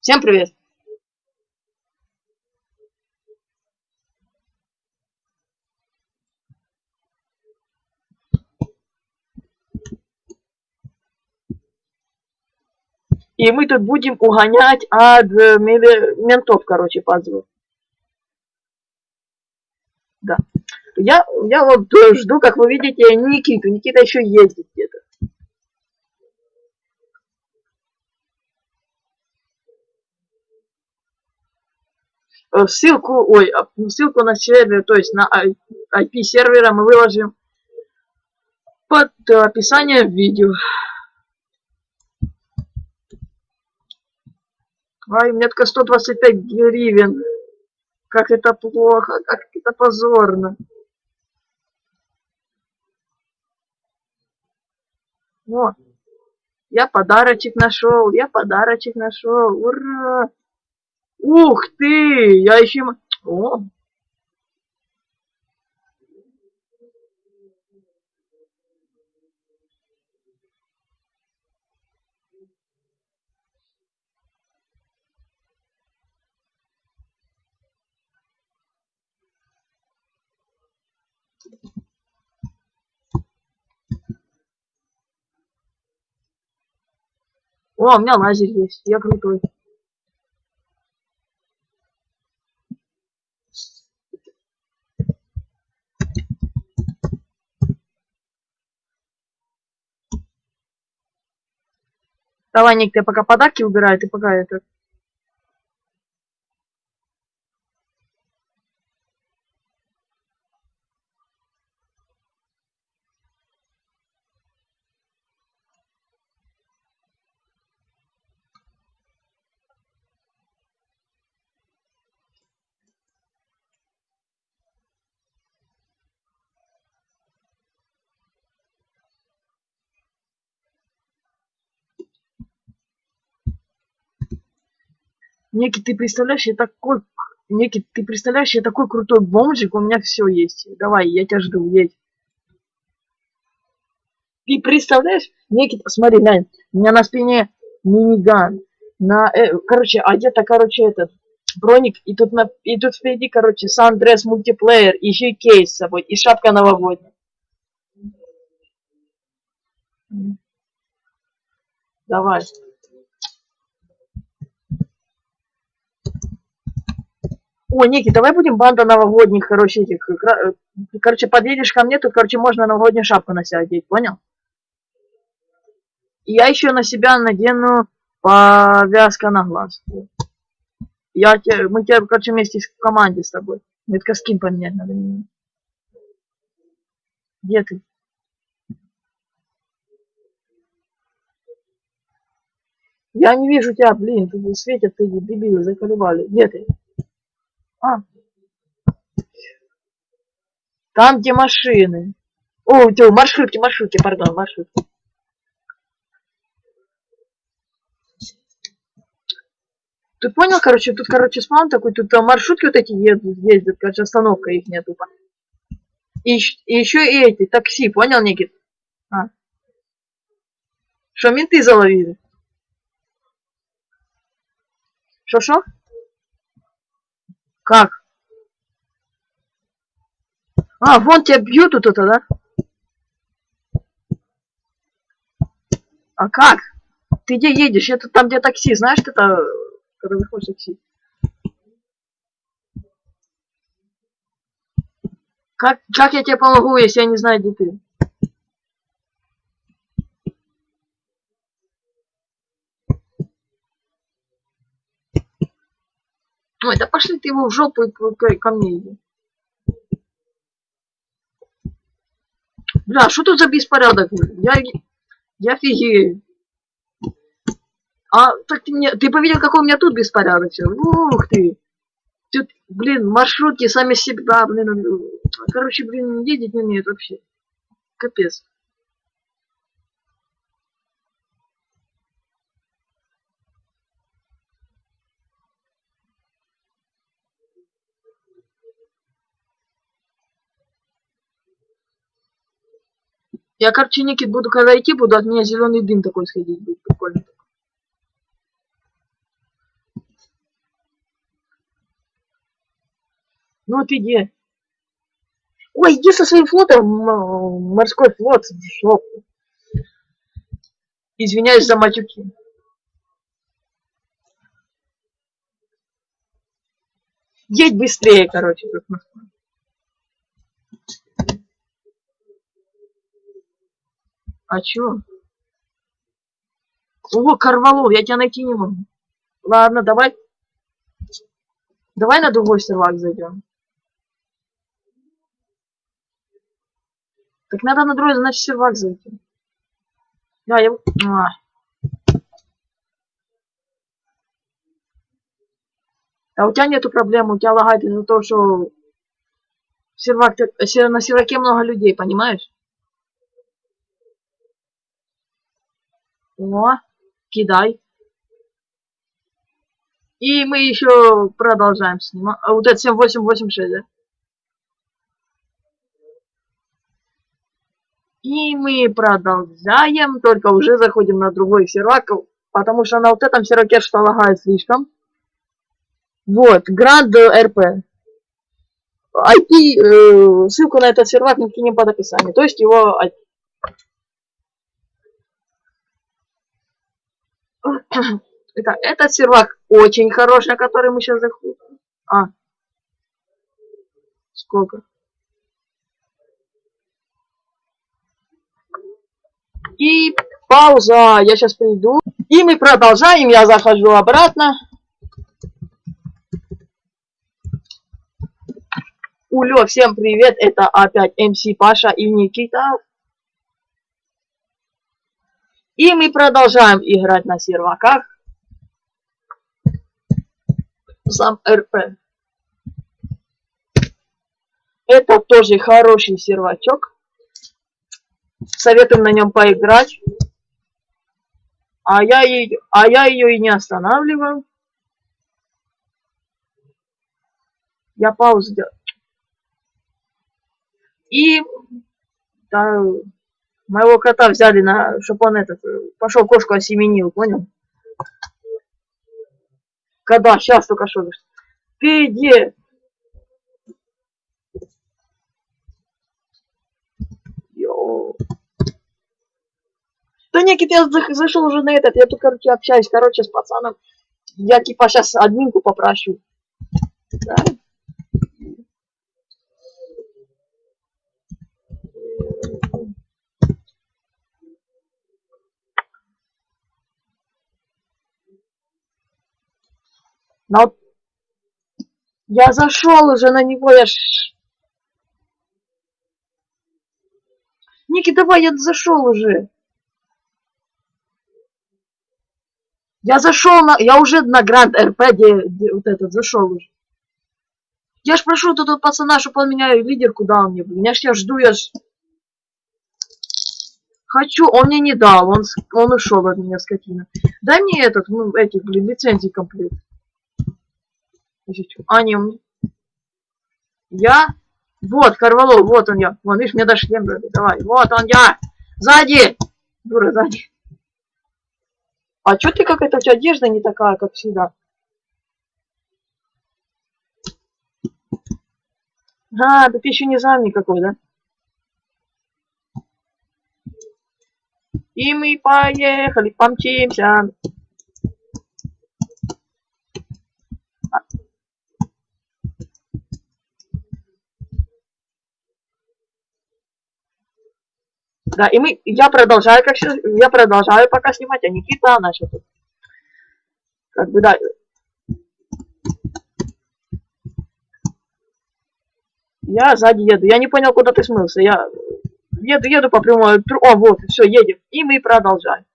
Всем привет! И мы тут будем угонять от э, ментов, короче, пазлов. Да. Я, я вот жду, как вы видите, Никиту. Никита еще ездит где-то. Ссылку, ой, а, ссылку на сервер, то есть на IP сервера мы выложим под описанием видео. Ай, только 125 гривен. Как это плохо, как это позорно. Вот. Я подарочек нашел, я подарочек нашел. Ура! Ух ты! Я еще... О! О, у меня лазер есть, я крутой. Давай, Ник, ты пока подарки убирай, ты пока это... Некий, ты представляешь, я такой... Некий, ты представляешь, я такой крутой бомжик, у меня все есть. Давай, я тебя жду, едь. Ты представляешь? Некий, смотри, глянь, у меня на спине миниган. На, э, короче, одета, короче, этот броник, и тут, на, и тут впереди, короче, Сандрес мультиплеер, еще и кейс с собой, и шапка новогодняя. Давай. О, Ники, давай будем банда новогодних, короче, этих, э, короче, подъедешь ко мне, тут, короче, можно новогоднюю шапку на себя одеть, понял? Я еще на себя надену повязка на глаз. Я тебе, мы тебе, короче, вместе в команде с тобой. Мне только скин поменять надо. Где ты? Я не вижу тебя, блин, тут светят, ты дебилы, заколебали. Где ты? А. Там, где машины. О, где маршрутки, маршрутки, пардон, маршрутки. Ты понял, короче, тут, короче, спаун такой, тут там маршрутки вот эти едут, ездят, короче, остановка их нет тупо. И, и еще и эти, такси, понял, Никит? А. Что, менты заловили? Шо-шо? Как? А, вон тебя бьют тут это, да? А как? Ты где едешь? Это там, где такси, знаешь, это, когда выходишь такси. Как, как я тебе помогу, если я не знаю, где ты? Ой, да пошли ты его в жопу и ко мне иди. Бля, что тут за беспорядок? Я, я офигею. А, так ты мне, ты повидел, какой у меня тут беспорядок? Ух ты. Тут, блин, маршрутки сами себя, блин, короче, блин, ездить не умеют вообще. Капец. Я, короче, Никит, буду когда идти, буду от меня зеленый дым такой сходить. Будет прикольно. Ну вот иди. Ой, иди со своим флотом, морской флот, жопу. Извиняюсь за матюки. Едь быстрее, короче, как А чё? О, Карвалов, я тебя найти не могу. Ладно, давай. Давай на другой сервак зайдем. Так надо на другой, значит, сервак зайти. Да, я... А. а у тебя нету проблем, у тебя лагает из-за того, что сервак, на серваке много людей, понимаешь? О, кидай. И мы еще продолжаем снимать. А вот это 7886, да? И мы продолжаем, только уже заходим на другой сервак, потому что на вот этом серваке что лагает слишком. Вот, Grand RP. IP, э, ссылку на этот сервак мы кинем под описание, то есть его IP. Это, этот сервак очень хороший, который мы сейчас заходим. А. Сколько? И пауза. Я сейчас приду. И мы продолжаем. Я захожу обратно. Улё, всем привет. Это опять МС Паша и Никита. И мы продолжаем играть на серваках. Сам РП. Это тоже хороший сервачок. Советуем на нем поиграть. А я, ее, а я ее и не останавливаю. Я паузу делаю. И да, моего кота взяли на, чтобы он этот, пошел кошку осеменил, понял? Когда? Сейчас только что. Ты где? Да нет, я зашел уже на этот, я тут, короче, общаюсь, короче, с пацаном. Я типа сейчас админку попрошу. Да? Но я зашел уже на него, я ж... Ники, давай, я зашел уже. Я зашел на... Я уже на Гранд РП, где, где вот этот, зашел уже. Я ж прошу тут пацана, чтобы он меня лидерку дал мне. Я ж я жду, я ж... Хочу, он мне не дал, он, он ушел от меня, скотина. Дай мне этот, ну, этих, блин, лицензий комплект. А, не, я... Вот, Карвалов, вот он я. Вон, видишь, мне даже шлем дали. Давай, вот он я. Сзади! Дура, сзади. А чё ты как это, у тебя одежда не такая, как всегда? А, да ты еще не зам никакой, да? И мы поехали, помчимся. Да, и мы, я продолжаю, как я продолжаю пока снимать, а Никита начал тут. Как бы, да. Я сзади еду. Я не понял, куда ты смылся. Я еду, еду по прямой. О, вот, все, едем. И мы продолжаем.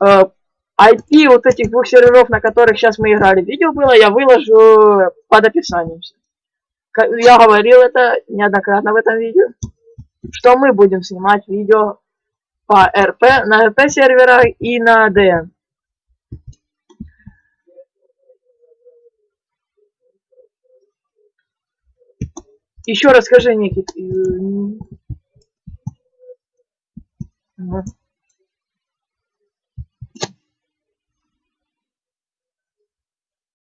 IP э, вот этих двух серверов, на которых сейчас мы играли, видео было, я выложу под описанием. Я говорил это неоднократно в этом видео что мы будем снимать видео по РП, на РП серверах и на ДН. Еще расскажи, Никит. Угу.